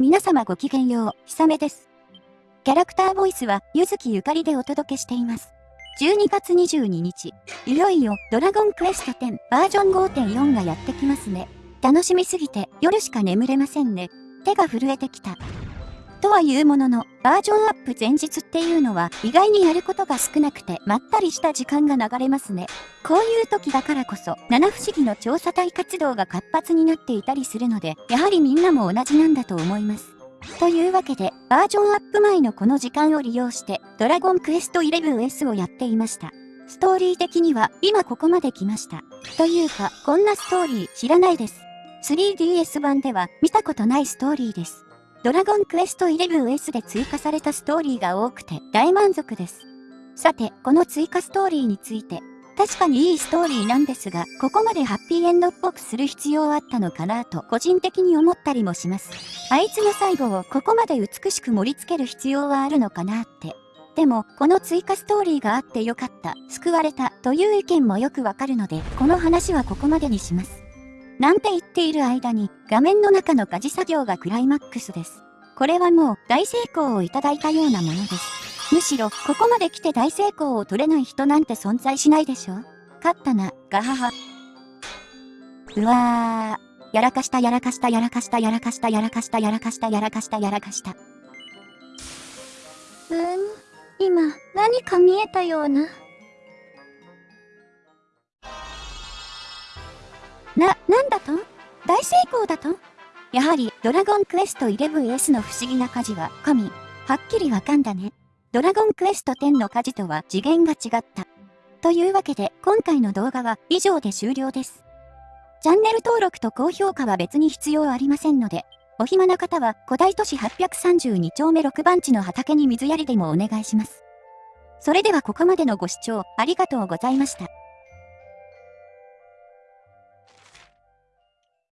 皆様ごきげんよう、ひさめです。キャラクターボイスは、ゆずきゆかりでお届けしています。12月22日、いよいよ、ドラゴンクエスト10バージョン5.4がやってきますね。楽しみすぎて、夜しか眠れませんね。手が震えてきた。とは言うものの、バージョンアップ前日っていうのは意外にやることが少なくてまったりした時間が流れますね。こういう時だからこそ、七不思議の調査隊活動が活発になっていたりするので、やはりみんなも同じなんだと思います。というわけで、バージョンアップ前のこの時間を利用して、ドラゴンクエスト 11S をやっていました。ストーリー的には、今ここまで来ました。というか、こんなストーリー知らないです。3DS 版では見たことないストーリーです。ドラゴンクエスト 11S で追加されたストーリーが多くて大満足です。さて、この追加ストーリーについて、確かにいいストーリーなんですが、ここまでハッピーエンドっぽくする必要あったのかなと個人的に思ったりもします。あいつの最後をここまで美しく盛り付ける必要はあるのかなって。でも、この追加ストーリーがあってよかった、救われたという意見もよくわかるので、この話はここまでにします。なんて言っている間に、画面の中の家事作業がクライマックスです。これはもう大成功をいただいたようなものです。むしろ、ここまで来て大成功を取れない人なんて存在しないでしょ勝ったな、ガハハ。うわー。やらかしたやらかしたやらかしたやらかしたやらかしたやらかしたやらかしたやらかした。うーん、今、何か見えたような。な、なんだと？大成功だと？やはり、ドラゴンクエスト 11S の不思議な火事は、神。はっきりわかんだね。ドラゴンクエスト10の火事とは次元が違った。というわけで、今回の動画は以上で終了です。チャンネル登録と高評価は別に必要ありませんので、お暇な方は古代都市832丁目6番地の畑に水やりでもお願いします。それではここまでのご視聴ありがとうございました。